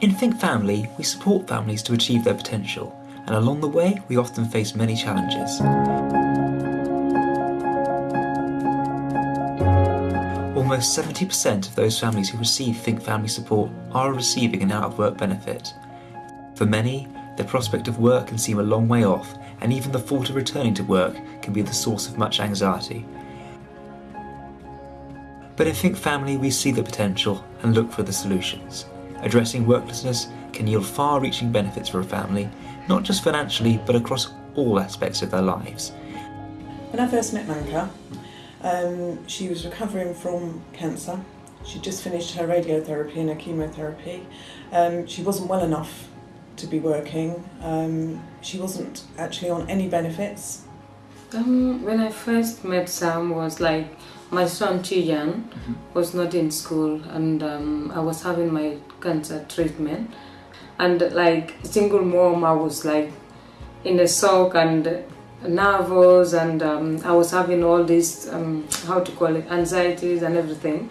In Think Family, we support families to achieve their potential, and along the way, we often face many challenges. Almost 70% of those families who receive Think Family support are receiving an out of work benefit. For many, the prospect of work can seem a long way off, and even the thought of returning to work can be the source of much anxiety. But in Think Family, we see the potential and look for the solutions. Addressing worklessness can yield far reaching benefits for a family, not just financially, but across all aspects of their lives. When I first met Manka, um, she was recovering from cancer. She'd just finished her radiotherapy and her chemotherapy. Um, she wasn't well enough to be working. Um, she wasn't actually on any benefits. Um, when I first met Sam was like my son Tijan mm -hmm. was not in school and um, I was having my cancer treatment and like single mom I was like in a shock and nervous and um, I was having all these um, how to call it anxieties and everything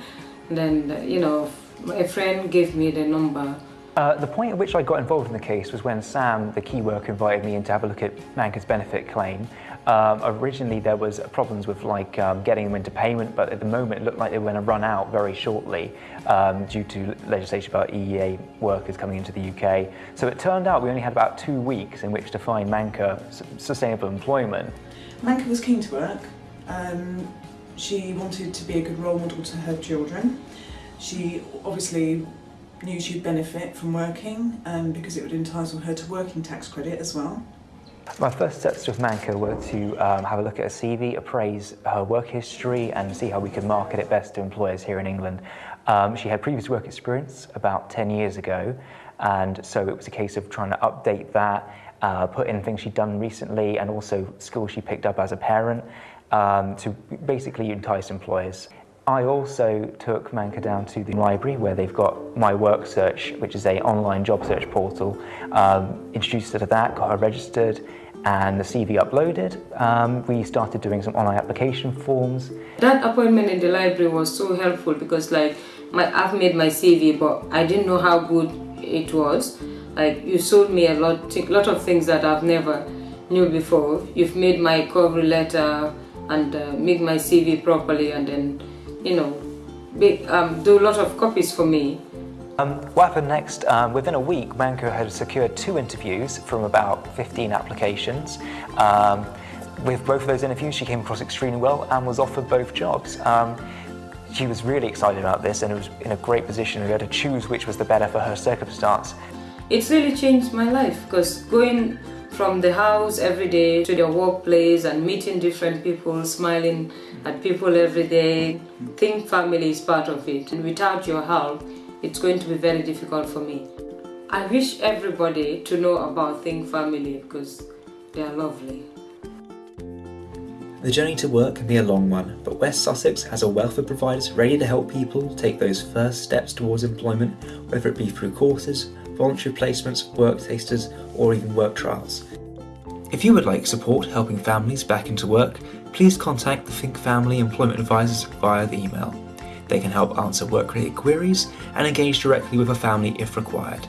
and then you know a friend gave me the number uh, the point at which I got involved in the case was when Sam, the key worker, invited me in to have a look at Manka's benefit claim. Um, originally there was problems with like um, getting them into payment, but at the moment it looked like they were going to run out very shortly um, due to legislation about EEA workers coming into the UK. So it turned out we only had about two weeks in which to find Manka sustainable employment. Manka was keen to work. Um, she wanted to be a good role model to her children. She obviously knew she'd benefit from working um, because it would entitle her to working tax credit as well. My first steps with Manka were to um, have a look at her CV, appraise her work history and see how we could market it best to employers here in England. Um, she had previous work experience about 10 years ago and so it was a case of trying to update that, uh, put in things she'd done recently and also skills she picked up as a parent um, to basically entice employers. I also took Manka down to the library where they've got My Work Search, which is a online job search portal. Um, introduced her to that, got her registered, and the CV uploaded. Um, we started doing some online application forms. That appointment in the library was so helpful because like my, I've made my CV, but I didn't know how good it was. Like you showed me a lot, lot of things that I've never knew before. You've made my cover letter and uh, my CV properly and then you know, um, do a lot of copies for me. Um, what happened next? Um, within a week, Manka had secured two interviews from about 15 applications. Um, with both of those interviews, she came across extremely well and was offered both jobs. Um, she was really excited about this and was in a great position. We had to choose which was the better for her circumstance. It's really changed my life because going from the house every day to the workplace and meeting different people, smiling at people every day. Think family is part of it and without your help, it's going to be very difficult for me. I wish everybody to know about Think Family because they are lovely. The journey to work can be a long one, but West Sussex has a wealth of providers ready to help people take those first steps towards employment, whether it be through courses, voluntary placements, work tasters, or even work trials. If you would like support helping families back into work, please contact the Think Family Employment Advisors via the email. They can help answer work-related queries and engage directly with a family if required.